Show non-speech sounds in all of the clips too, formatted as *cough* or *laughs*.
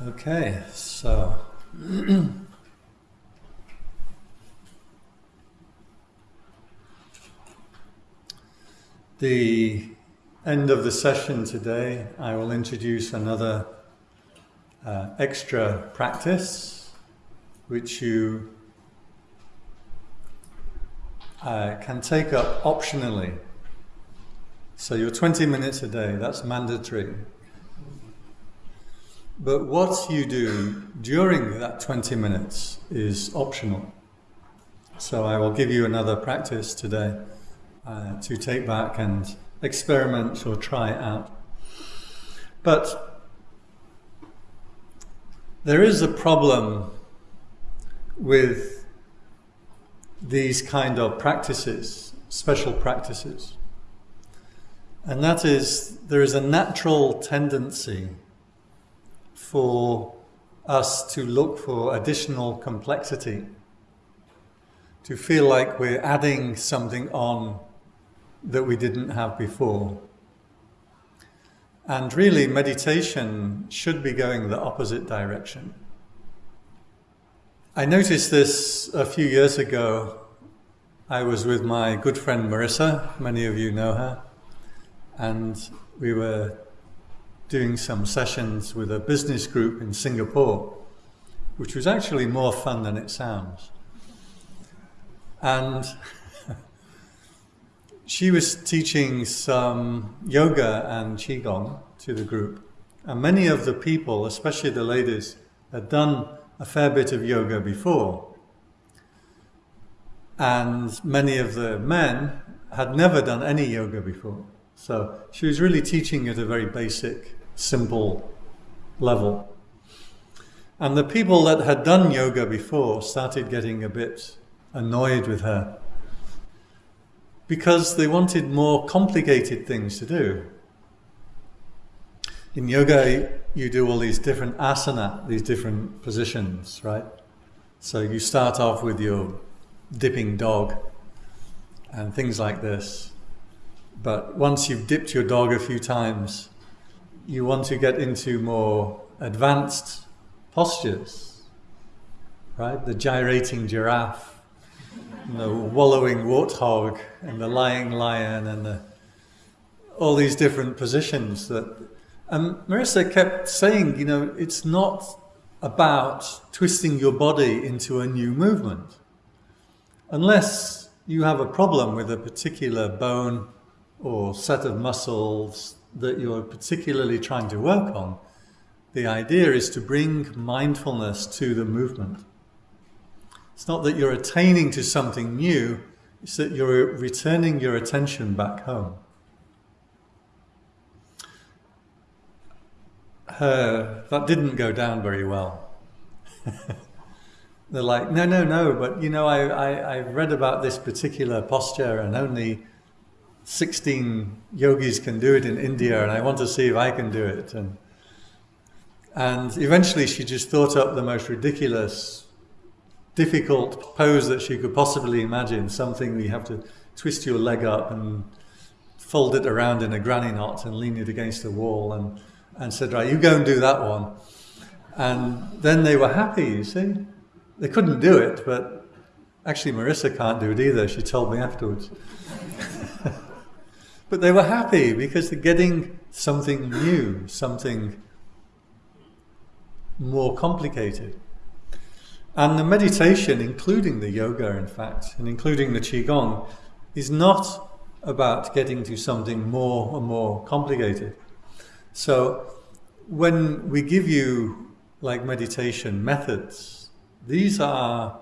Okay, so the end of the session today, I will introduce another uh, extra practice which you uh, can take up optionally. So your 20 minutes a day, that's mandatory. But what you do during that 20 minutes is optional. So I will give you another practice today uh, to take back and experiment or try out. But there is a problem with these kind of practices, special practices. And that is, there is a natural tendency for us to look for additional complexity, to feel like we're adding something on that we didn't have before. And really, meditation should be going the opposite direction. I noticed this a few years ago. I was with my good friend Marissa, many of you know her, and we were doing some sessions with a business group in Singapore, which was actually more fun than it sounds. And *laughs* she was teaching some yoga and qigong to the group. And many of the people, especially the ladies, had done a fair bit of yoga before. And many of the men had never done any yoga before. So she was really teaching at a very basic simple level. And the people that had done yoga before started getting a bit annoyed with her because they wanted more complicated things to do. In yoga, you do all these different asana, these different positions, right? So you start off with your dipping dog and things like this. But once you've dipped your dog a few times, you want to get into more advanced postures, right? The gyrating giraffe, the wallowing warthog, and the lying lion, and the, all these different positions that. And Marissa kept saying, you know, it's not about twisting your body into a new movement. Unless you have a problem with a particular bone or set of muscles that you're particularly trying to work on, the idea is to bring mindfulness to the movement. It's not that you're attaining to something new, it's that you're returning your attention back home. Uh, that didn't go down very well. *laughs* They're like, no, no, no, but you know, I, I, I read about this particular posture and only 16 yogis can do it in India and I want to see if I can do it. And, and eventually she just thought up the most ridiculous, difficult pose that she could possibly imagine, something where you have to twist your leg up and fold it around in a granny knot and lean it against the wall and, and said, right, you go and do that one. And then they were happy, you see. They couldn't do it, but actually Marissa can't do it either, she told me afterwards. But they were happy because they're getting something new, something more complicated. And the meditation, including the yoga, in fact, and including the Qigong, is not about getting to something more and more complicated. So when we give you like meditation methods, these are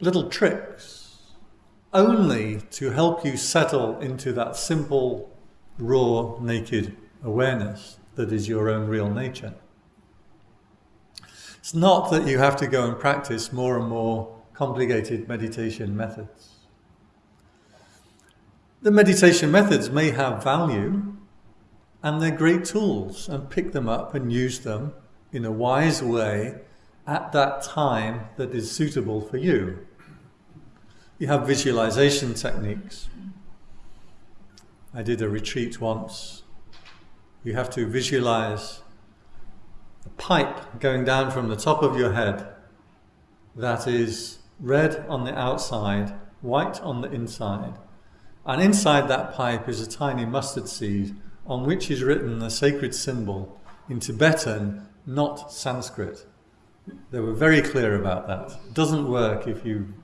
little tricks only to help you settle into that simple, raw, naked awareness that is your own real nature. It's not that you have to go and practice more and more complicated meditation methods. The meditation methods may have value and they're great tools and pick them up and use them in a wise way at that time that is suitable for you you have visualization techniques. I did a retreat once. You have to visualize a pipe going down from the top of your head that is red on the outside, white on the inside. And inside that pipe is a tiny mustard seed on which is written a sacred symbol in Tibetan, not Sanskrit. They were very clear about that. It doesn't work if you,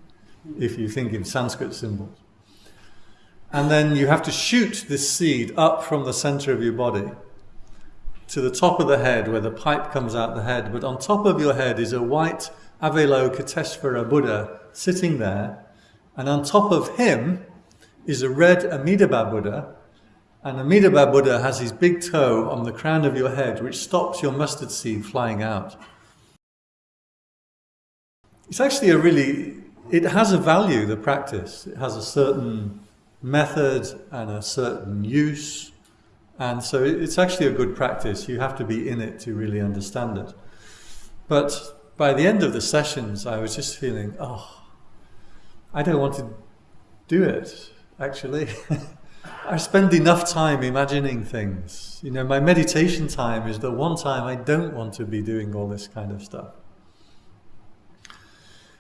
if you think in Sanskrit symbols. And then you have to shoot this seed up from the center of your body to the top of the head where the pipe comes out the head. But on top of your head is a white Avalokiteshvara Buddha sitting there. And on top of him is a red Amitabha Buddha. And Amitabha Buddha has his big toe on the crown of your head, which stops your mustard seed flying out. It's actually a really, it has a value, the practice. It has a certain method and a certain use. And so it's actually a good practice. You have to be in it to really understand it. But by the end of the sessions, I was just feeling, oh, I don't want to do it, actually. *laughs* I spend enough time imagining things. You know, my meditation time is the one time I don't want to be doing all this kind of stuff.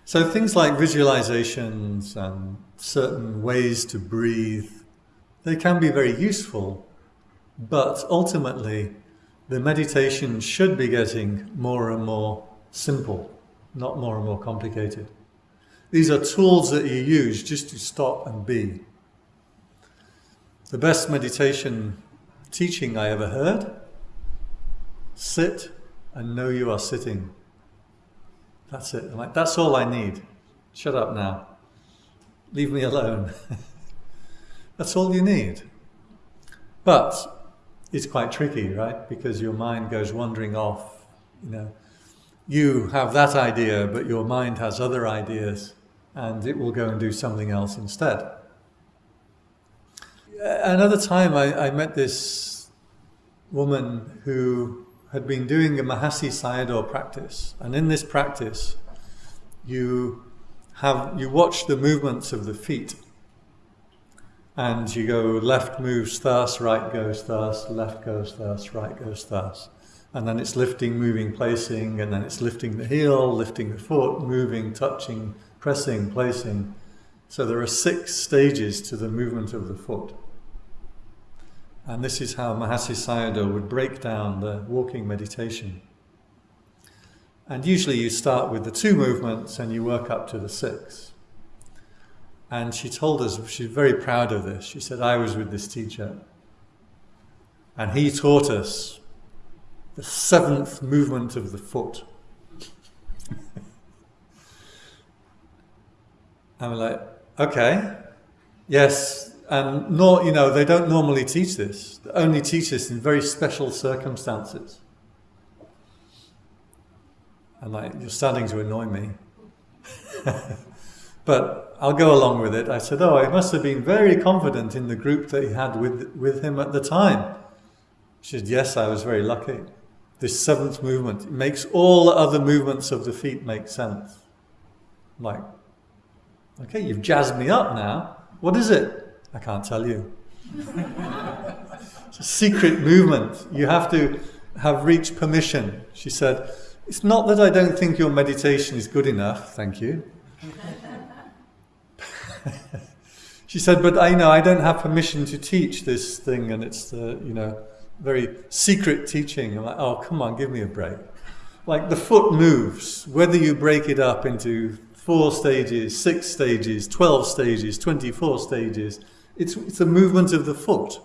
So things like visualizations and certain ways to breathe, they can be very useful, but ultimately the meditation should be getting more and more simple, not more and more complicated. These are tools that you use just to stop and be. The best meditation teaching I ever heard, sit and know you are sitting. That's it. I'm like, that's all I need. Shut up now. Leave me alone. *laughs* that's all you need. But it's quite tricky, right? Because your mind goes wandering off. You know, you have that idea, but your mind has other ideas, and it will go and do something else instead. Another time, I, I met this woman who had been doing a Mahasi Sayadaw practice. And in this practice, you have you watch the movements of the feet. And you go left moves thus, right goes thus, left goes thus, right goes thus. And then it's lifting, moving, placing, and then it's lifting the heel, lifting the foot, moving, touching, pressing, placing. So there are six stages to the movement of the foot. And this is how Mahasi Sayadaw would break down the walking meditation. And usually you start with the two movements and you work up to the six. And she told us, she's very proud of this. She said, I was with this teacher. And he taught us the seventh movement of the foot. *laughs* and we're like, okay, yes, and nor, you know, they don't normally teach this. They only teach this in very special circumstances. And like, you're starting to annoy me. *laughs* but I'll go along with it. I said, oh, he must have been very confident in the group that he had with, with him at the time. She said, yes, I was very lucky. This seventh movement makes all the other movements of the feet make sense. I'm like, okay, you've jazzed me up now. What is it? I can't tell you. it's a secret movement. You have to have reached permission. She said, It's not that I don't think your meditation is good enough, thank you. *laughs* she said, But I know I don't have permission to teach this thing, and it's the, you know, very secret teaching. I'm like, Oh, come on, give me a break. Like the foot moves, whether you break it up into four stages, six stages, 12 stages, 24 stages it's, it's a movement of the foot.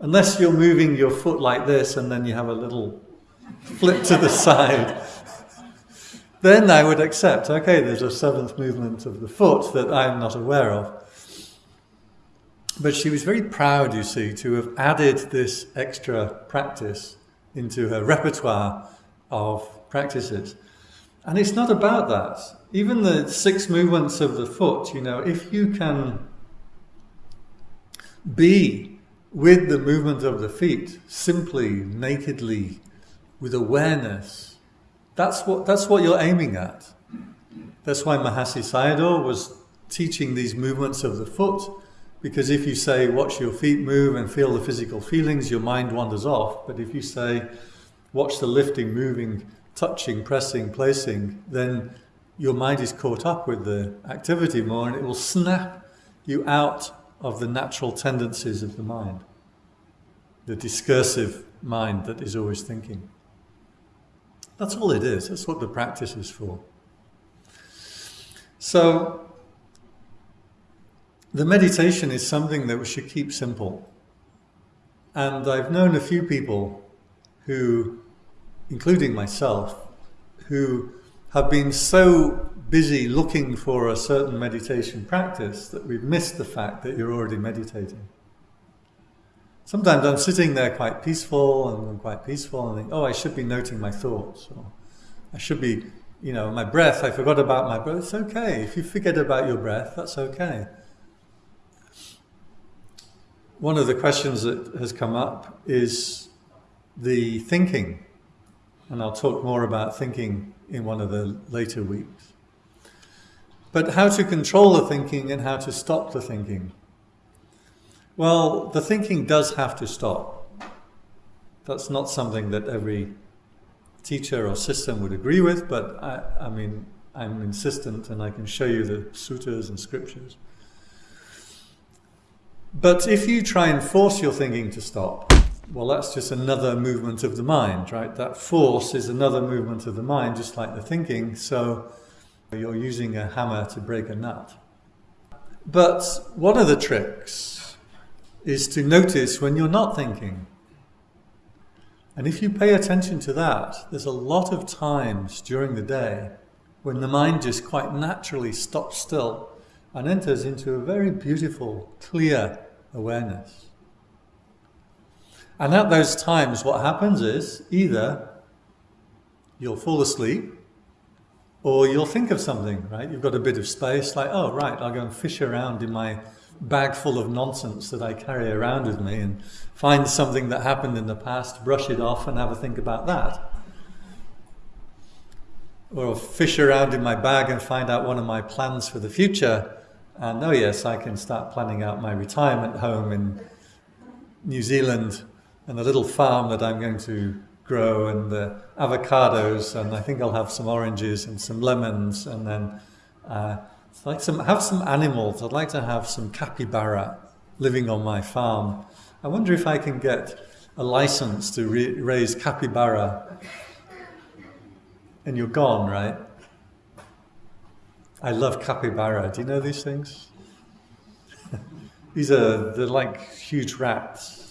Unless you're moving your foot like this and then you have a little flip to the *laughs* side, then I would accept, okay, there's a seventh movement of the foot that I'm not aware of. But she was very proud, you see, to have added this extra practice into her repertoire of practices. And it's not about that. Even the six movements of the foot, you know, if you can be with the movement of the feet, simply, nakedly, with awareness. That's what, that's what you're aiming at. That's why Mahasi Sayadaw was teaching these movements of the foot, because if you say, watch your feet move and feel the physical feelings, your mind wanders off. But if you say, watch the lifting, moving, touching, pressing, placing, then your mind is caught up with the activity more and it will snap you out of the natural tendencies of the mind, the discursive mind that is always thinking. That's all it is. That's what the practice is for. So, the meditation is something that we should keep simple. And I've known a few people who, including myself, who have been so busy looking for a certain meditation practice that we've missed the fact that you're already meditating. Sometimes I'm sitting there quite peaceful and I'm quite peaceful and think, oh, I should be noting my thoughts. Or I should be, you know, my breath, I forgot about my breath. It's okay. If you forget about your breath, that's okay. One of the questions that has come up is the thinking. And I'll talk more about thinking in one of the later weeks. But how to control the thinking and how to stop the thinking. Well, the thinking does have to stop. That's not something that every teacher or system would agree with, but I, I mean, I'm insistent and I can show you the sutras and scriptures. But if you try and force your thinking to stop, well, that's just another movement of the mind, right? That force is another movement of the mind, just like the thinking. So you're using a hammer to break a nut. But one of the tricks is to notice when you're not thinking. And if you pay attention to that, there's a lot of times during the day when the mind just quite naturally stops still and enters into a very beautiful, clear awareness. And at those times, what happens is either you'll fall asleep or you'll think of something, right? You've got a bit of space, like, oh, right, I'll go and fish around in my bag full of nonsense that I carry around with me and find something that happened in the past, brush it off, and have a think about that. Or I'll fish around in my bag and find out one of my plans for the future. And oh, yes, I can start planning out my retirement home in New Zealand and the little farm that I'm going to grow and the avocados and I think I'll have some oranges and some lemons and then uh, like some have some animals. I'd like to have some capybara living on my farm. I wonder if I can get a license to raise capybara. And you're gone, right? I love capybara. Do you know these things? *laughs* these are they're like huge rats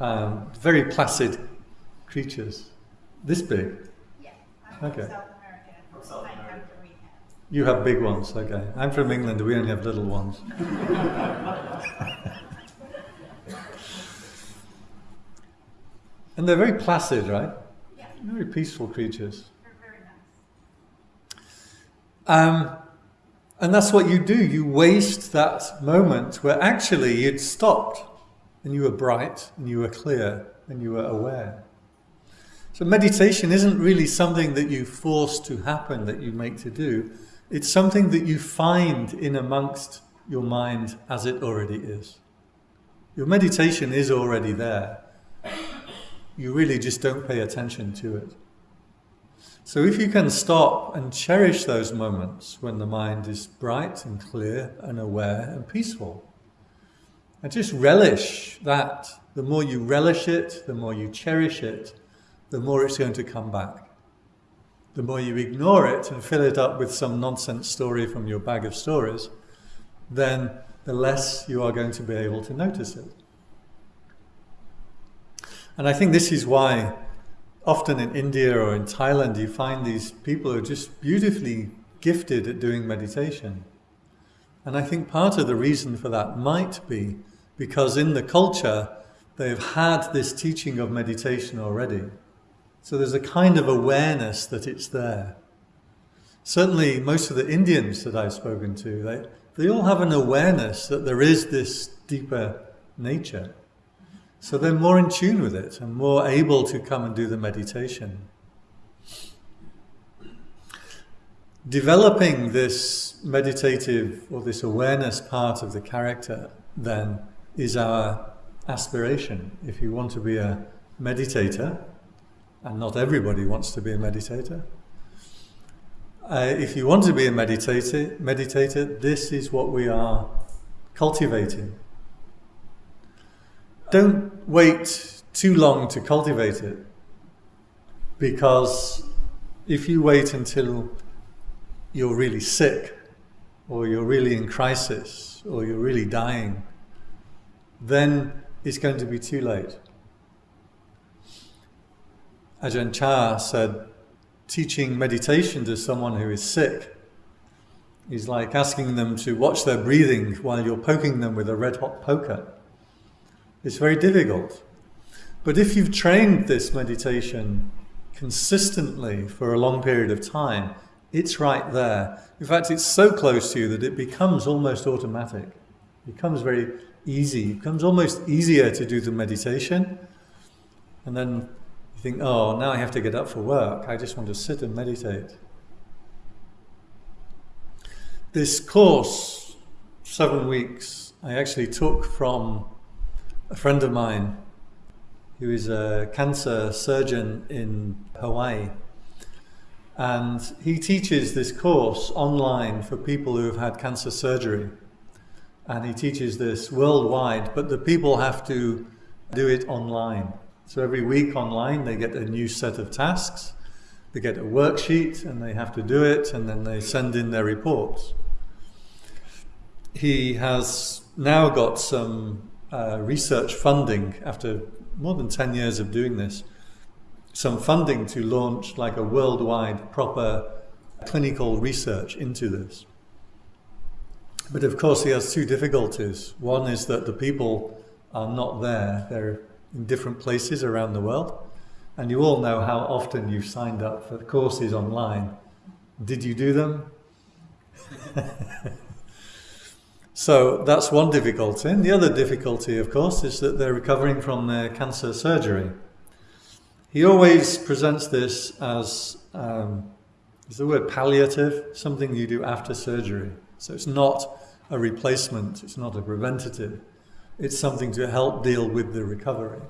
um, very placid creatures. This big? Yeah. I'm Okay. from South America. From South I have America. You have big ones, okay. I'm from England, we only have little ones. *laughs* and they're very placid, right? Yeah, Very peaceful creatures. they're very nice. Um, and that's what you do. You waste that moment where actually you'd stopped and you were bright and you were clear and you were aware. So meditation isn't really something that you force to happen, that you make to do. It's something that you find in amongst your mind as it already is. Your meditation is already there. You really just don't pay attention to it. So if you can stop and cherish those moments when the mind is bright and clear and aware and peaceful, and just relish that, the more you relish it, the more you cherish it, the more it's going to come back. The more you ignore it and fill it up with some nonsense story from your bag of stories, then the less you are going to be able to notice it. And I think this is why often in India or in Thailand you find these people who are just beautifully gifted at doing meditation. And I think part of the reason for that might be because in the culture they've had this teaching of meditation already. So there's a kind of awareness that it's there. Certainly, most of the Indians that I've spoken to, they, they all have an awareness that there is this deeper nature. So they're more in tune with it and more able to come and do the meditation. Developing this meditative or this awareness part of the character then is our aspiration. If you want to be a meditator, and not everybody wants to be a meditator. Uh, if you want to be a meditator, meditator, this is what we are cultivating. Don't wait too long to cultivate it, because if you wait until you're really sick, or you're really in crisis, or you're really dying, then it's going to be too late. Ajahn Chah said, teaching meditation to someone who is sick is like asking them to watch their breathing while you're poking them with a red hot poker. It's very difficult. But if you've trained this meditation consistently for a long period of time, it's right there. In fact, it's so close to you that it becomes almost automatic. It becomes very easy. It becomes almost easier to do the meditation. And then you think, oh, now I have to get up for work. I just want to sit and meditate. This course, seven weeks, I actually took from a friend of mine who is a cancer surgeon in Hawaii. And he teaches this course online for people who have had cancer surgery. And he teaches this worldwide, but the people have to do it online. So every week online they get a new set of tasks, they get a worksheet and they have to do it and then they send in their reports. He has now got some uh, research funding after more than 10 years of doing this, some funding to launch like a worldwide proper clinical research into this. But of course he has two difficulties. One is that the people are not there, they're in different places around the world. And you all know how often you've signed up for courses online. Did you do them? *laughs* so that's one difficulty. And the other difficulty, of course, is that they're recovering from their cancer surgery. He always presents this as, um, is the word palliative, something you do after surgery. So it's not a replacement, it's not a preventative. It's something to help deal with the recovery.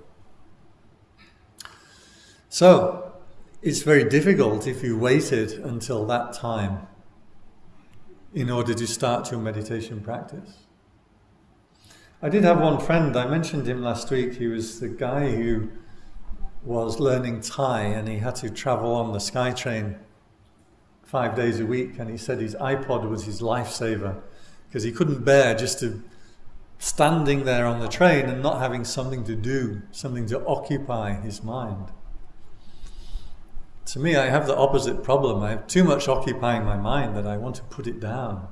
So, it's very difficult if you waited until that time in order to start your meditation practice. I did have one friend, I mentioned him last week, he was the guy who was learning Thai and he had to travel on the SkyTrain five days a week and he said his iPod was his lifesaver because he couldn't bear just to standing there on the train and not having something to do, something to occupy his mind. To me, I have the opposite problem. I have too much occupying my mind that I want to put it down.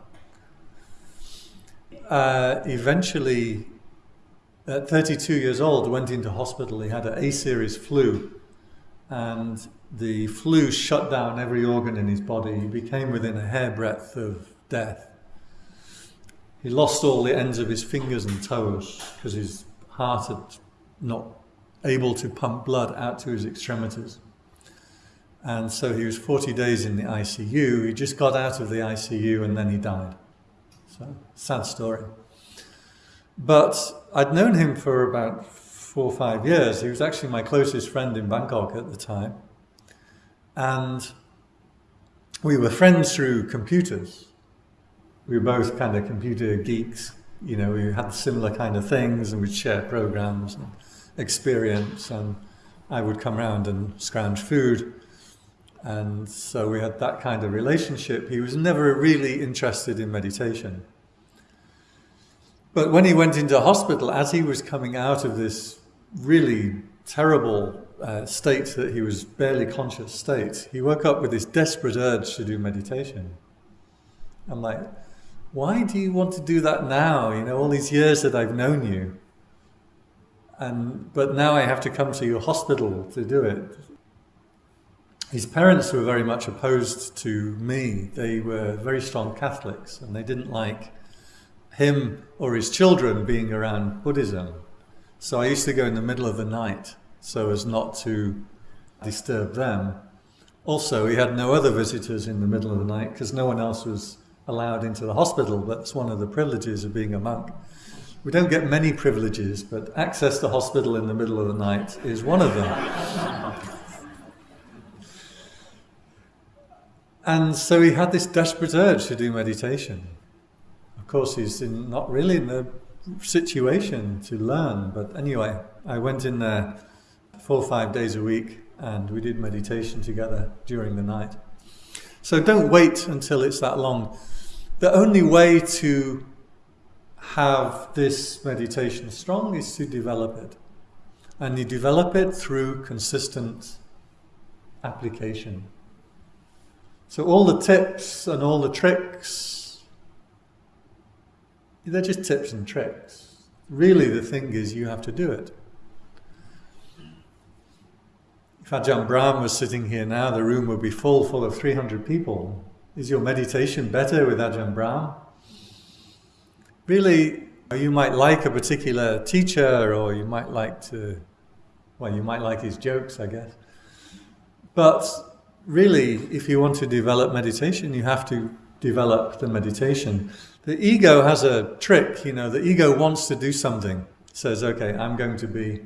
Uh, eventually, at 32 years old, went into hospital. He had an A-series flu, and the flu shut down every organ in his body. He became within a hairbreadth of death. He lost all the ends of his fingers and toes because his heart had not able to pump blood out to his extremities. And so he was 40 days in the ICU. He just got out of the ICU and then he died. So, sad story. But I'd known him for about four or five years. He was actually my closest friend in Bangkok at the time. And we were friends through computers we were both kind of computer geeks. You know, we had similar kind of things and we'd share programs and experience. And I would come around and scrounge food. And so we had that kind of relationship. He was never really interested in meditation. But when he went into hospital, as he was coming out of this really terrible uh, state that he was barely conscious state, he woke up with this desperate urge to do meditation. I'm like, why do you want to do that now? You know, all these years that I've known you. And, but now I have to come to your hospital to do it. His parents were very much opposed to me. They were very strong Catholics and they didn't like him or his children being around Buddhism. So I used to go in the middle of the night so as not to disturb them. Also, we had no other visitors in the middle of the night because no one else was allowed into the hospital. That's one of the privileges of being a monk. We don't get many privileges, but access to hospital in the middle of the night is one of them. And so he had this desperate urge to do meditation. Of course, he's in, not really in the situation to learn, but anyway, I went in there four or five days a week and we did meditation together during the night. So don't wait until it's that long. The only way to have this meditation strong is to develop it. And you develop it through consistent application. So all the tips and all the tricks, they're just tips and tricks. Really the thing is you have to do it. If Ajahn Brahm was sitting here now, the room would be full, full of 300 people. Is your meditation better with Ajahn Brahm? Really, you might like a particular teacher or you might like to, well, you might like his jokes, I guess. But really, if you want to develop meditation, you have to develop the meditation. The ego has a trick, you know, the ego wants to do something. says, okay, I'm going to be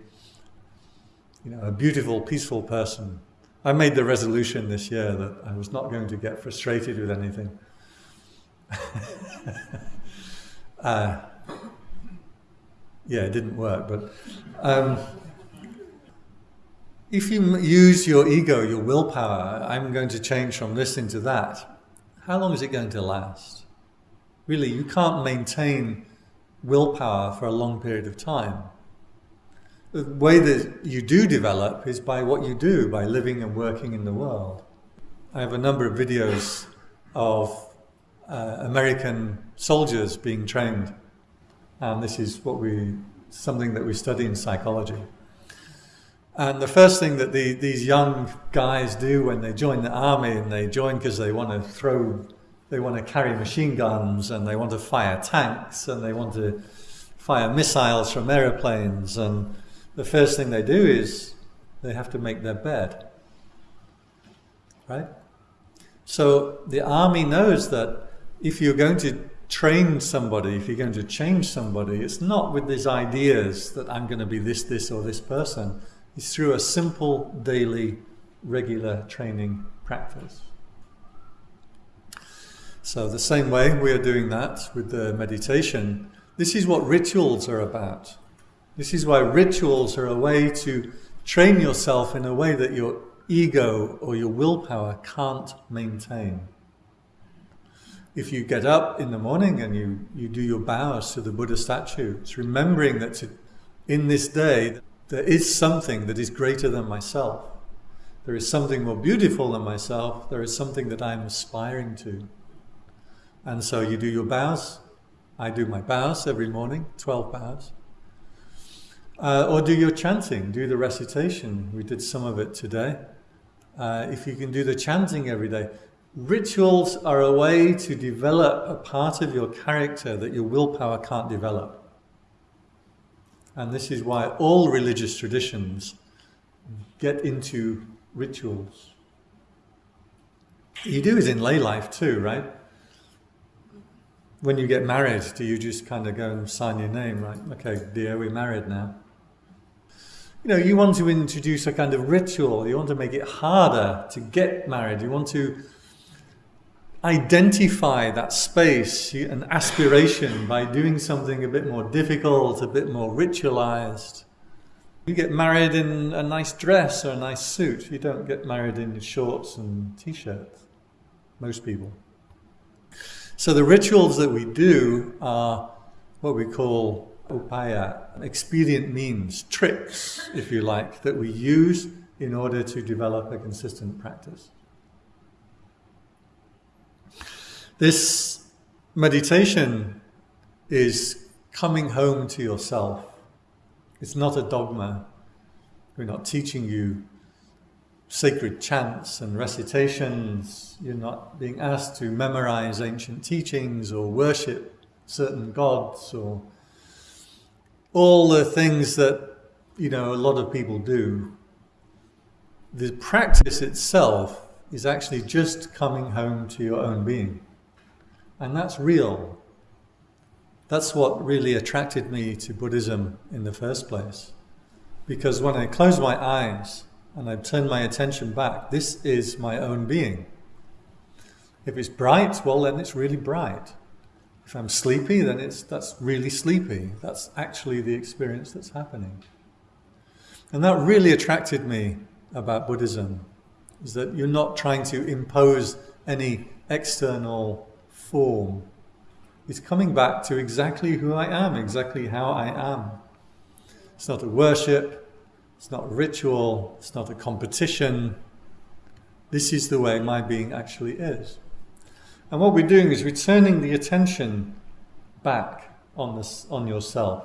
you know, a beautiful, peaceful person. I made the resolution this year that I was not going to get frustrated with anything. *laughs* uh, yeah, it didn't work, but um, if you use your ego, your willpower, I'm going to change from this into that, how long is it going to last? Really, you can't maintain willpower for a long period of time the way that you do develop is by what you do, by living and working in the world. I have a number of videos of uh, American soldiers being trained, and this is what we something that we study in psychology. And the first thing that the, these young guys do when they join the army, and they join because they want to throw, they want to carry machine guns, and they want to fire tanks, and they want to fire missiles from aeroplanes, and the first thing they do is they have to make their bed. Right? So the army knows that if you're going to train somebody, if you're going to change somebody, it's not with these ideas that I'm going to be this, this, or this person. It's through a simple, daily, regular training practice. So the same way we are doing that with the meditation, this is what rituals are about. This is why rituals are a way to train yourself in a way that your ego or your willpower can't maintain. If you get up in the morning and you, you do your bows to the Buddha statue, it's remembering that to, in this day there is something that is greater than myself. There is something more beautiful than myself. There is something that I'm aspiring to. And so you do your bows. I do my bows every morning, 12 bows. Uh, or do your chanting, do the recitation. We did some of it today. Uh, if you can do the chanting every day. Rituals are a way to develop a part of your character that your willpower can't develop. And this is why all religious traditions get into rituals. You do it in lay life too, right? When you get married, do you just kind of go and sign your name, right? Okay, dear, we're married now you know, you want to introduce a kind of ritual. You want to make it harder to get married. You want to identify that space and aspiration by doing something a bit more difficult, a bit more ritualized. You get married in a nice dress or a nice suit. You don't get married in shorts and t-shirts. Most people. So the rituals that we do are what we call upaya, expedient means, tricks, if you like, that we use in order to develop a consistent practice. This meditation is coming home to yourself. It's not a dogma. We're not teaching you sacred chants and recitations. You're not being asked to memorize ancient teachings or worship certain gods or all the things that, you know, a lot of people do, the practice itself is actually just coming home to your own being. And that's real. That's what really attracted me to Buddhism in the first place. Because when I close my eyes and I turn my attention back, this is my own being. If it's bright, well, then it's really bright. If I'm sleepy, then it's, that's really sleepy. That's actually the experience that's happening. And that really attracted me about Buddhism, is that you're not trying to impose any external form. It's coming back to exactly who I am, exactly how I am. It's not a worship, it's not a ritual, it's not a competition. This is the way my being actually is. And what we're doing is we're turning the attention back on, this, on yourself.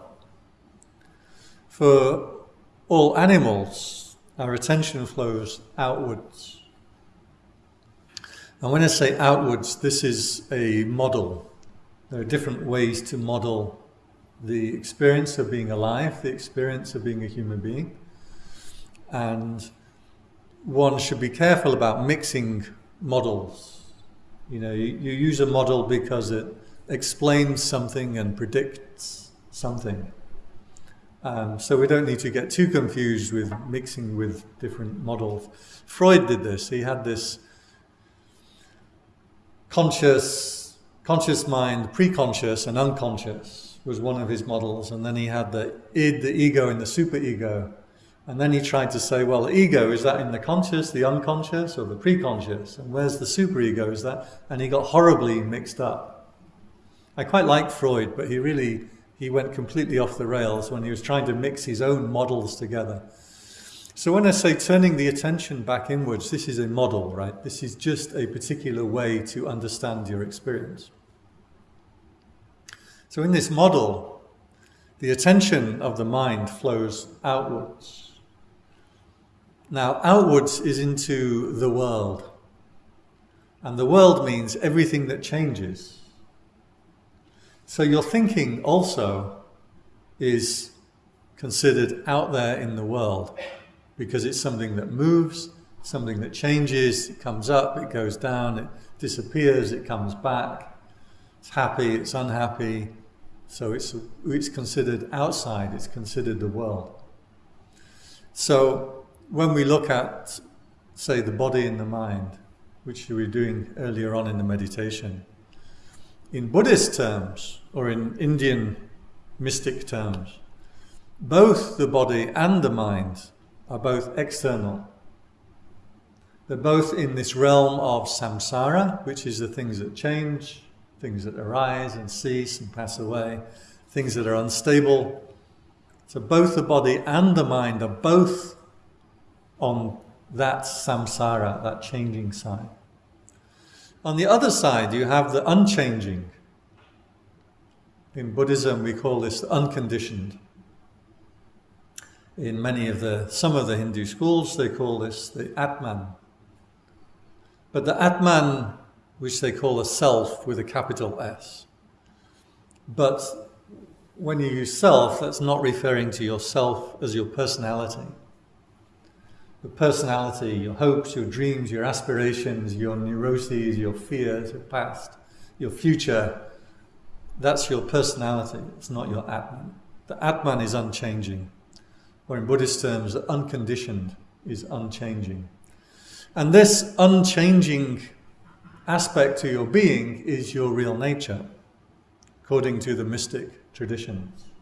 For all animals, our attention flows outwards. And when I say outwards, this is a model. There are different ways to model the experience of being alive, the experience of being a human being. And one should be careful about mixing models you know, you, you use a model because it explains something and predicts something. Um, so we don't need to get too confused with mixing with different models. Freud did this. He had this conscious, conscious mind, pre-conscious and unconscious was one of his models. And then he had the id, the ego, and the superego. And then he tried to say, well, ego, is that in the conscious, the unconscious, or the preconscious? And where's the superego? Is that? And he got horribly mixed up. I quite like Freud, but he really, he went completely off the rails when he was trying to mix his own models together. So when I say turning the attention back inwards, this is a model, right? This is just a particular way to understand your experience. So in this model, the attention of the mind flows outwards. Now, outwards is into the world. And the world means everything that changes. So your thinking also is considered out there in the world because it's something that moves, something that changes, it comes up, it goes down, it disappears, it comes back. It's happy, it's unhappy. So it's, it's considered outside, it's considered the world. So when we look at, say, the body and the mind, which we were doing earlier on in the meditation, in Buddhist terms, or in Indian mystic terms, both the body and the mind are both external. They're both in this realm of samsara, which is the things that change, things that arise and cease and pass away, things that are unstable. So both the body and the mind are both on that samsara, that changing side. On the other side, you have the unchanging. In Buddhism, we call this the unconditioned. In many of the, some of the Hindu schools, they call this the Atman. But the Atman, which they call a self with a capital S. But when you use self, that's not referring to yourself as your personality your personality, your hopes, your dreams, your aspirations, your neuroses, your fears, your past, your future, that's your personality. It's not your Atman. The Atman is unchanging. Or in Buddhist terms, the unconditioned is unchanging. And this unchanging aspect to your being is your real nature, according to the mystic traditions.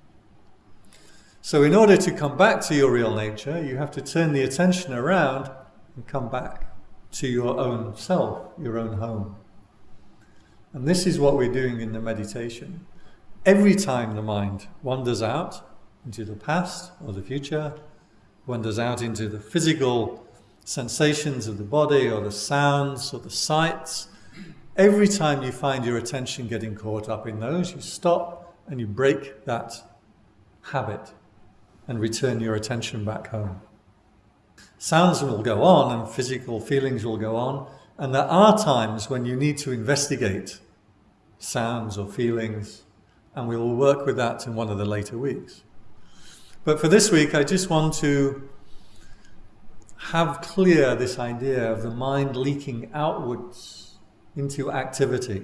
So in order to come back to your real nature, you have to turn the attention around and come back to your own self, your own home. And this is what we're doing in the meditation. Every time the mind wanders out into the past or the future, wanders out into the physical sensations of the body or the sounds or the sights, every time you find your attention getting caught up in those, you stop and you break that habit and return your attention back home. Sounds will go on and physical feelings will go on, and there are times when you need to investigate sounds or feelings, and we will work with that in one of the later weeks. But for this week, I just want to have clear this idea of the mind leaking outwards into activity.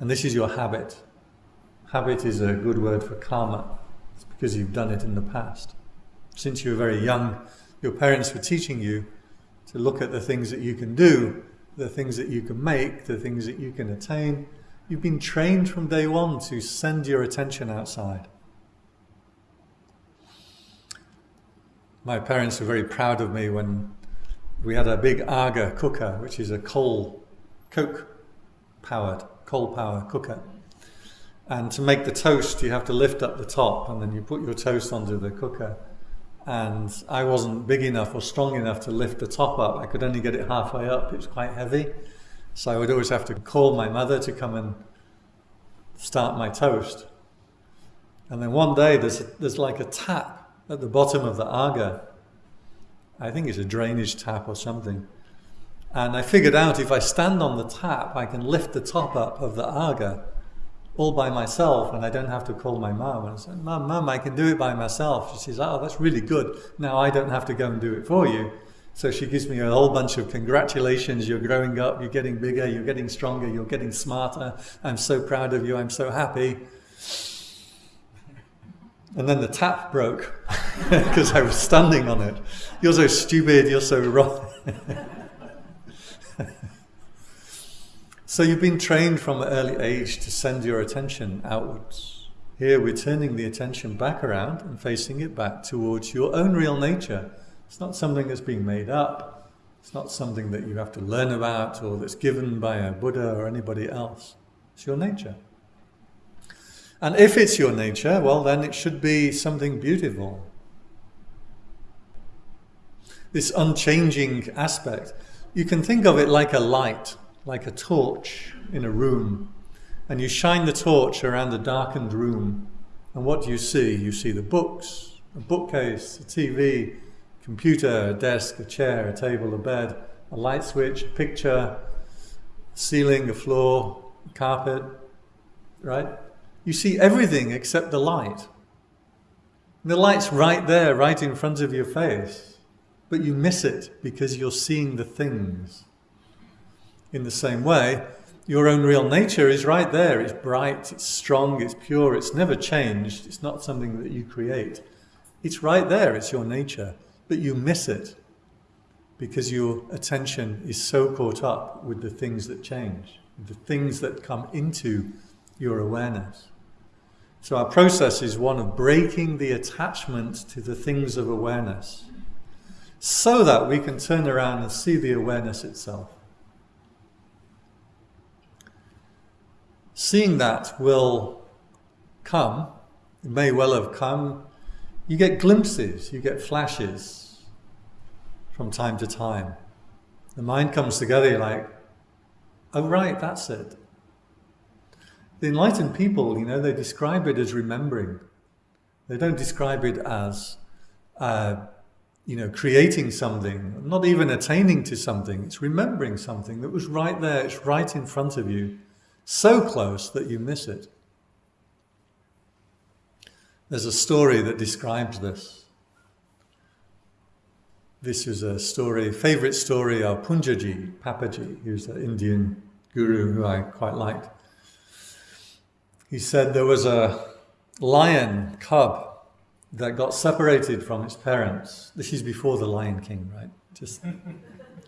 And this is your habit. Habit is a good word for karma because you've done it in the past. Since you were very young, your parents were teaching you to look at the things that you can do the things that you can make, the things that you can attain. You've been trained from day one to send your attention outside. My parents were very proud of me when we had a big Aga cooker, which is a coal, coke powered, coal power cooker. And to make the toast, you have to lift up the top and then you put your toast onto the cooker. And I wasn't big enough or strong enough to lift the top up. I could only get it halfway up. It was quite heavy. So I would always have to call my mother to come and start my toast. And then one day there's, there's like a tap at the bottom of the aga. I think it's a drainage tap or something. And I figured out if I stand on the tap, I can lift the top up of the aga all by myself and I don't have to call my mum. And I said, Mum, Mum, I can do it by myself. She says, Oh, that's really good. Now I don't have to go and do it for you. So she gives me a whole bunch of congratulations. You're growing up, you're getting bigger, you're getting stronger, you're getting smarter. I'm so proud of you, I'm so happy. And then the tap broke *laughs* because I was standing on it. You're so stupid, you're so wrong. *laughs* so you've been trained from an early age to send your attention outwards. Here we're turning the attention back around and facing it back towards your own real nature. It's not something that's being made up. It's not something that you have to learn about or that's given by a Buddha or anybody else. It's your nature. And if it's your nature, well, then it should be something beautiful. This unchanging aspect, you can think of it like a light, like a torch in a room. And you shine the torch around the darkened room. And what do you see? You see the books, a bookcase, a TV, computer, a desk, a chair, a table, a bed, a light switch, a picture, a ceiling, a floor, a carpet, right? You see everything except the light. And the light's right there, right in front of your face, but you miss it because you're seeing the things. In the same way, your own real nature is right there. It's bright, it's strong, it's pure, it's never changed. It's not something that you create. It's right there, it's your nature, but you miss it because your attention is so caught up with the things that change, the things that come into your awareness. So our process is one of breaking the attachment to the things of awareness so that we can turn around and see the awareness itself. Seeing that will come, it may well have come, you get glimpses, you get flashes from time to time. The mind comes together like, oh right, that's it. The enlightened people, you know, they describe it as remembering. They don't describe it as, uh, you know, creating something, not even attaining to something. It's remembering something that was right there. It's right in front of you, so close that you miss it. There's a story that describes this. This is a story, favorite story of Poonjaji, Papaji, who's an Indian guru who I quite liked. He said there was a lion cub that got separated from its parents. This is before the Lion King, right? Just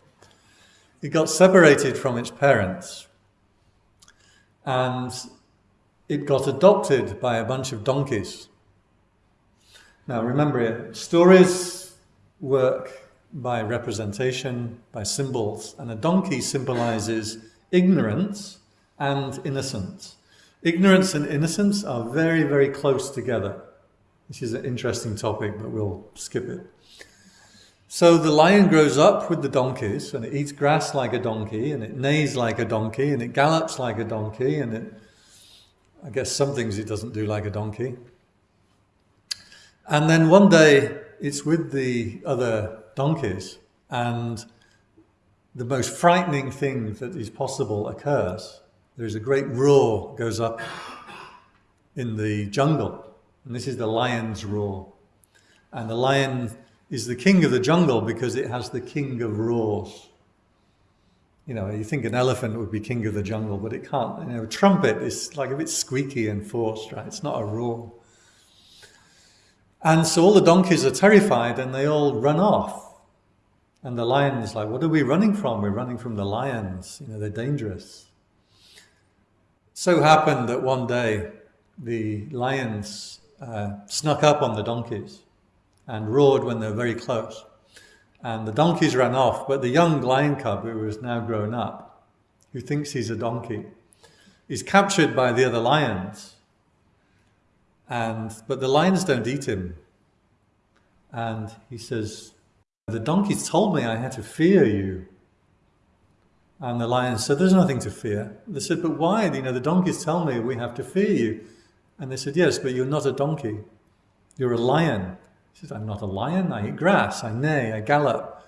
*laughs* it got separated from its parents and it got adopted by a bunch of donkeys. Now remember, stories work by representation, by symbols, and a donkey symbolizes ignorance and innocence. Ignorance and innocence are very, very close together. This is an interesting topic, but we'll skip it. So the lion grows up with the donkeys and it eats grass like a donkey and it neighs like a donkey and it gallops like a donkey and it, I guess some things it doesn't do like a donkey. And then one day it's with the other donkeys and the most frightening thing that is possible occurs. There's a great roar goes up in the jungle. And this is the lion's roar. And the lion is the king of the jungle because it has the king of roars. You know, you think an elephant would be king of the jungle, but it can't. You know, a trumpet is like a bit squeaky and forced, right? It's not a roar. And so all the donkeys are terrified and they all run off. And the lion is like, What are we running from? We're running from the lions. You know, they're dangerous. So happened that one day the lions uh, snuck up on the donkeys and roared when they were very close. And the donkeys ran off, but the young lion cub, who was now grown up, who thinks he's a donkey, is captured by the other lions. And, but the lions don't eat him. And he says, The donkeys told me I had to fear you. And the lion said, There's nothing to fear. They said, But why? You know, the donkeys tell me we have to fear you. And they said, Yes, but you're not a donkey. You're a lion. He said, I'm not a lion. I eat grass. I neigh. I gallop.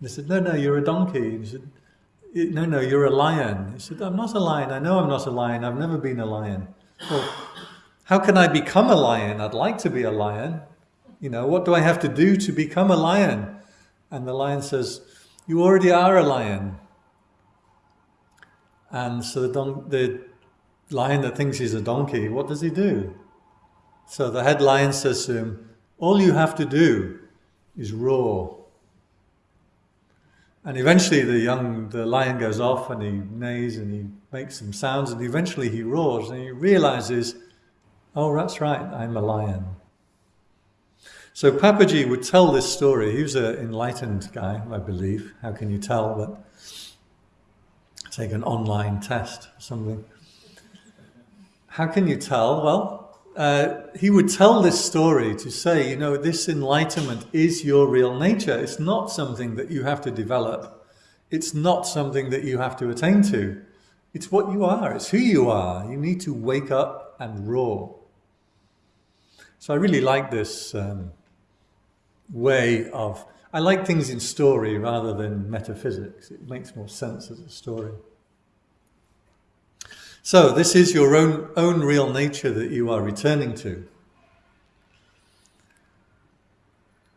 They said, No, no, you're a donkey. He said, eh, No, no, you're a lion. He said, I'm not a lion. I know I'm not a lion. I've never been a lion. Well, how can I become a lion? I'd like to be a lion. You know, what do I have to do to become a lion? And the lion says, You already are a lion. And so the, don- the lion that thinks he's a donkey, what does he do? So the head lion says to him, All you have to do is roar. And eventually the young the lion goes off and he neighs and he makes some sounds and eventually he roars and he realizes, oh that's right, I'm a lion. So Papaji would tell this story. He was an enlightened guy, I believe. How can you tell? But take an online test or something. How can you tell? Well, uh, he would tell this story to say, you know, this enlightenment is your real nature. It's not something that you have to develop. It's not something that you have to attain to. It's what you are. It's who you are. You need to wake up and roar. So I really like this um, way of, I like things in story rather than metaphysics. It makes more sense as a story. So this is your own, own real nature that you are returning to.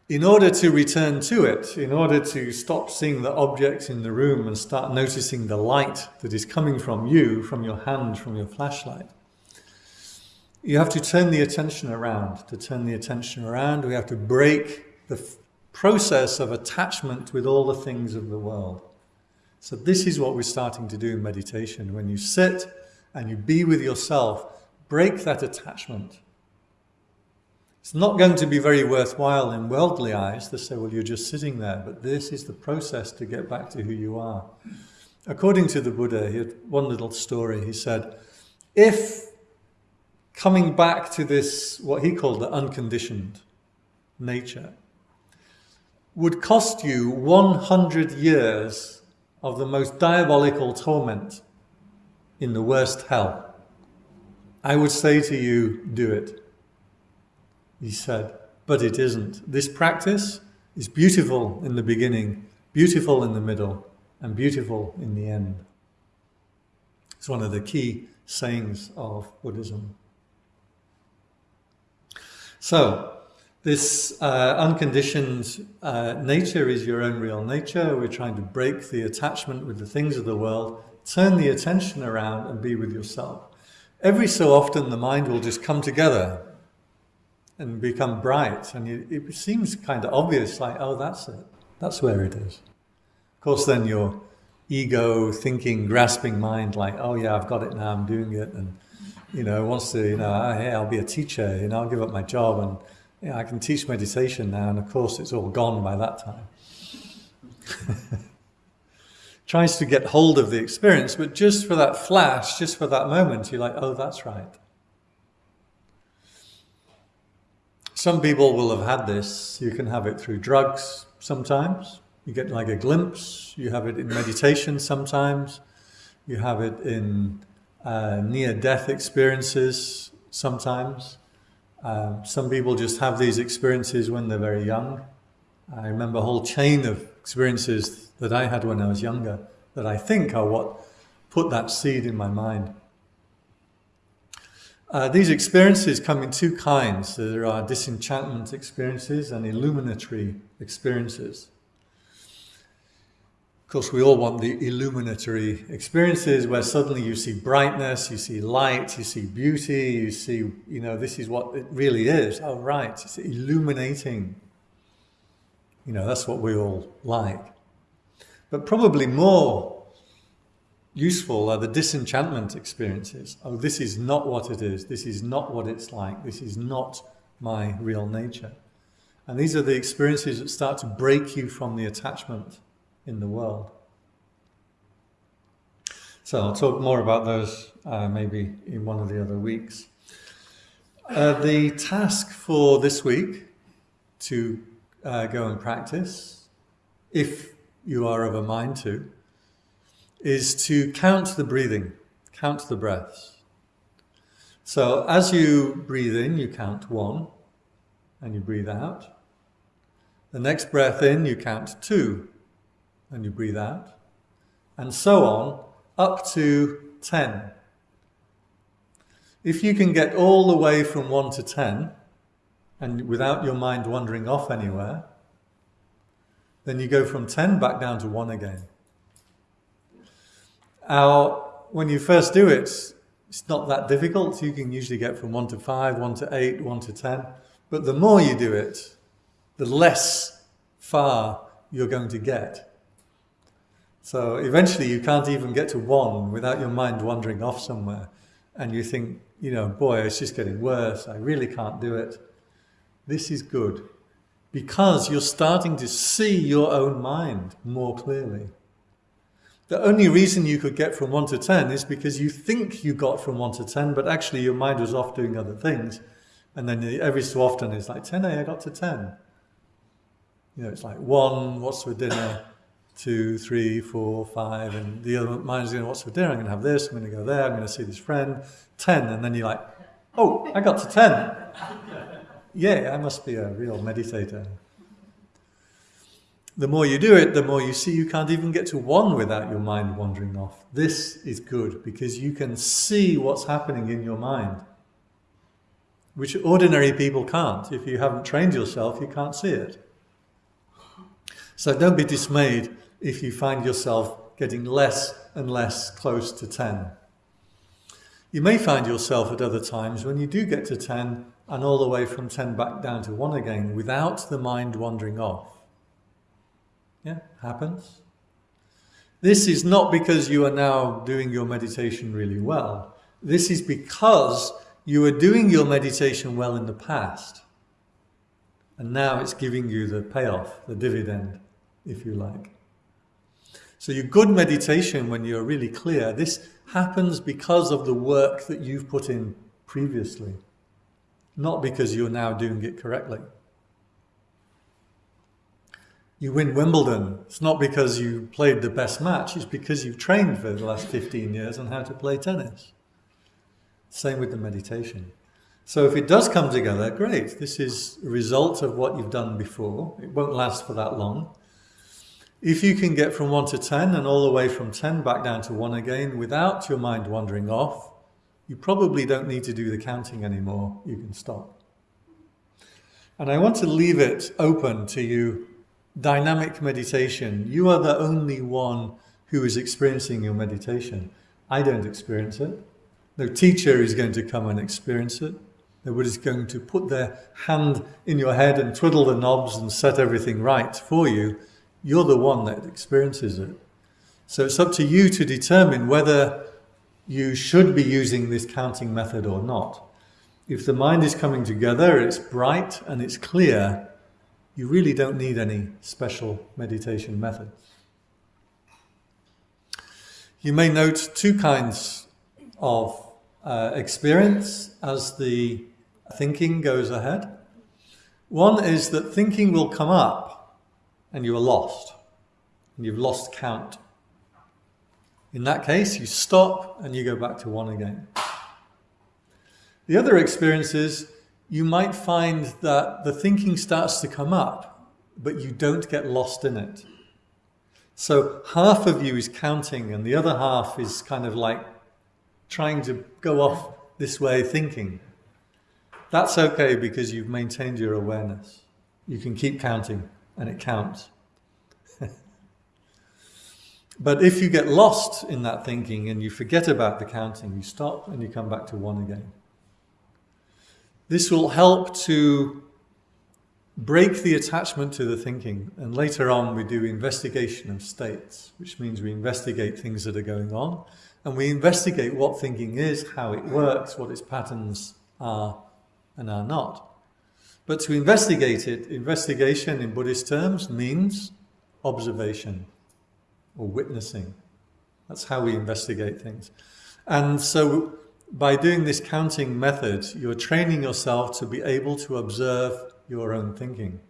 In order to return to it, in order to stop seeing the objects in the room and start noticing the light that is coming from you, from your hand, from your flashlight, you have to turn the attention around. To turn the attention around, we have to break the process of attachment with all the things of the world. So this is what we're starting to do in meditation. When you sit and you be with yourself, break that attachment. It's not going to be very worthwhile in worldly eyes to say, well, you're just sitting there, but this is the process to get back to who you are. According to the Buddha, he had one little story. He said, if coming back to this, what he called the unconditioned nature, would cost you 100 years of the most diabolical torment in the worst hell. I would say to you, do it. He said, but it isn't. This practice is beautiful in the beginning, beautiful in the middle, and beautiful in the end. It's one of the key sayings of Buddhism. So, this uh, unconditioned uh, nature is your own real nature. We're trying to break the attachment with the things of the world turn the attention around and be with yourself. Every so often, the mind will just come together and become bright, and you, it seems kind of obvious, like, oh, that's it. That's where it is. Of course, then your ego, thinking, grasping mind, like, oh, yeah, I've got it now, I'm doing it, and, you know, wants to, you know, oh, hey, I'll be a teacher, you know, I'll give up my job, and I can teach meditation now, and of course, it's all gone by that time. *laughs* tries to get hold of the experience, but just for that flash, just for that moment, you're like, oh, that's right. Some people will have had this. You can have it through drugs sometimes. You get like a glimpse. You have it in meditation sometimes. You have it in uh, near-death experiences sometimes. Uh, some people just have these experiences when they're very young. I remember a whole chain of experiences that I had when I was younger that I think are what put that seed in my mind. Uh, these experiences come in two kinds. There are disenchantment experiences and illuminatory experiences. Of course, we all want the illuminatory experiences where suddenly you see brightness, you see light, you see beauty, you see, you know, this is what it really is. Oh, right, it's illuminating. You know, that's what we all like. But probably more useful are the disenchantment experiences. Oh, this is not what it is. This is not what it's like. This is not my real nature. And these are the experiences that start to break you from the attachment in the world. So I'll talk more about those uh, maybe in one of the other weeks. Uh, the task for this week to uh, go and practice, if you are of a mind to, is to count the breathing, count the breaths. So as you breathe in, you count one, and you breathe out. The next breath in, you count two, and you breathe out. And so on, up to 10. If you can get all the way from 1 to 10, and without your mind wandering off anywhere, then you go from 10 back down to 1 again. Our, when you first do it, it's not that difficult. You can usually get from 1 to 5, 1 to 8, 1 to 10. But the more you do it, the less far you're going to get. So eventually you can't even get to one without your mind wandering off somewhere. And you think, you know, boy, it's just getting worse. I really can't do it. This is good because you're starting to see your own mind more clearly. The only reason you could get from 1 to 10 is because you think you got from 1 to 10, but actually your mind was off doing other things. And then every so often it's like, 10A, I got to 10. You know, it's like 1, what's for dinner? Two, three, four, five, and the other mind's going, what's for dinner? I'm going to have this, I'm going to go there, I'm going to see this friend. 10, and then you're like, oh, I got to 10. Yeah, I must be a real meditator. The more you do it, the more you see you can't even get to one without your mind wandering off. This is good because you can see what's happening in your mind which ordinary people can't. If you haven't trained yourself, you can't see it. So don't be dismayed if you find yourself getting less and less close to 10. You may find yourself at other times when you do get to 10 and all the way from 10 back down to 1 again without the mind wandering off. Yeah, happens. This is not because you are now doing your meditation really well. This is because you were doing your meditation well in the past, and now it's giving you the payoff, the dividend, if you like. So your good meditation, when you're really clear, this happens because of the work that you've put in previously, not because you're now doing it correctly. You win Wimbledon, it's not because you played the best match, it's because you've trained for the last 15 years on how to play tennis. Same with the meditation. So if it does come together, great. This is a result of what you've done before. It won't last for that long. If you can get from 1 to 10 and all the way from 10 back down to 1 again without your mind wandering off, you probably don't need to do the counting anymore. You can stop. And I want to leave it open to you. Dynamic meditation. You are the only one who is experiencing your meditation. I don't experience it. No teacher is going to come and experience it. Nobody's going to put their hand in your head and twiddle the knobs and set everything right for you. You're the one that experiences it. So it's up to you to determine whether you should be using this counting method or not. If the mind is coming together, it's bright and it's clear, you really don't need any special meditation methods. You may note two kinds of uh, experience as the thinking goes ahead. One is that thinking will come up and you are lost, and you've lost count. In that case, you stop and you go back to one again. The other experience is you might find that the thinking starts to come up, but you don't get lost in it. So half of you is counting and the other half is kind of like trying to go off this way thinking. That's okay because you've maintained your awareness. You can keep counting and it counts. But if you get lost in that thinking and you forget about the counting, you stop and you come back to one again. This will help to break the attachment to the thinking. And later on, we do investigation of states, which means we investigate things that are going on. And we investigate what thinking is, how it works, what its patterns are and are not. But to investigate it, investigation in Buddhist terms means observation or witnessing. That's how we investigate things. And so by doing this counting method, you're training yourself to be able to observe your own thinking.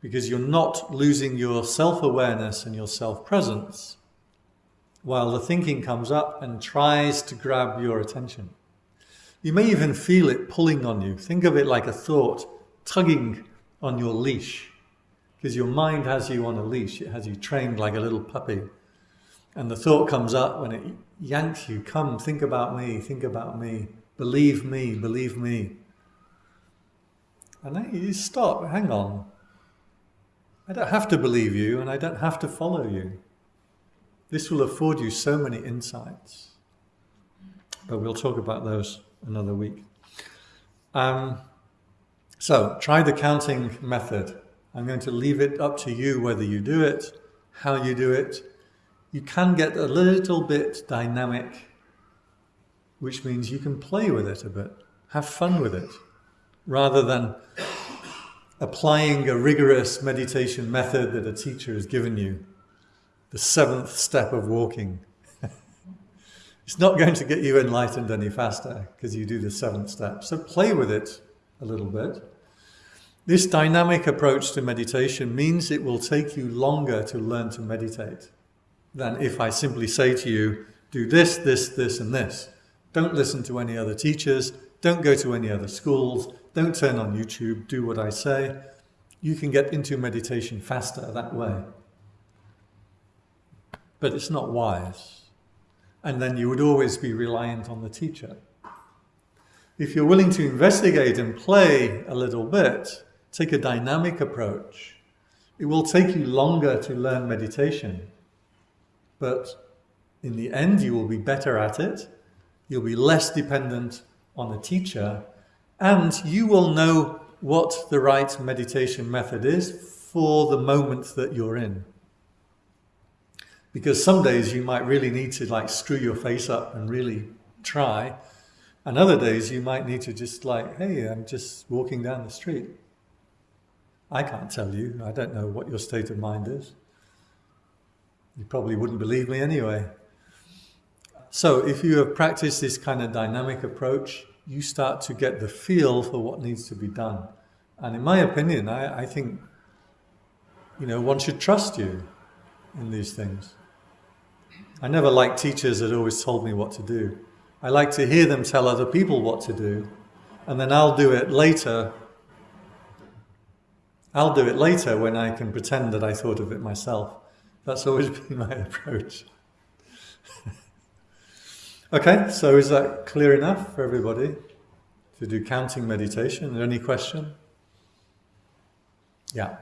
Because you're not losing your self-awareness and your self-presence while the thinking comes up and tries to grab your attention. You may even feel it pulling on you. Think of it like a thought tugging on your leash because your mind has you on a leash. It has you trained like a little puppy. And the thought comes up when it yanks you, come, think about me, think about me, believe me, believe me. And then you stop, hang on. I don't have to believe you and I don't have to follow you. This will afford you so many insights. But we'll talk about those another week. Um, so try the counting method. I'm going to leave it up to you whether you do it, how you do it. You can get a little bit dynamic, which means you can play with it a bit, have fun with it, rather than applying a rigorous meditation method that a teacher has given you, the seventh step of walking. *laughs* it's not going to get you enlightened any faster because you do the seventh step. So play with it a little bit. This dynamic approach to meditation means it will take you longer to learn to meditate than if I simply say to you, do this, this, this, and this. Don't listen to any other teachers. Don't go to any other schools. Don't turn on YouTube. Do what I say. You can get into meditation faster that way. But it's not wise. And then you would always be reliant on the teacher. If you're willing to investigate and play a little bit, Take a dynamic approach. It will take you longer to learn meditation, but in the end you will be better at it. You'll be less dependent on a teacher and you will know what the right meditation method is for the moment that you're in. Because some days you might really need to like screw your face up and really try. And other days you might need to just like, hey, I'm just walking down the street. I can't tell you. I don't know what your state of mind is. You probably wouldn't believe me anyway. So if you have practiced this kind of dynamic approach, you start to get the feel for what needs to be done. And in my opinion, I, I think, you know, one should trust you in these things. I never liked teachers that always told me what to do. I like to hear them tell other people what to do, and then I'll do it later I'll do it later when I can pretend that I thought of it myself. That's always *laughs* been my approach. *laughs* okay, so is that clear enough for everybody to do counting meditation? Any question? Yeah.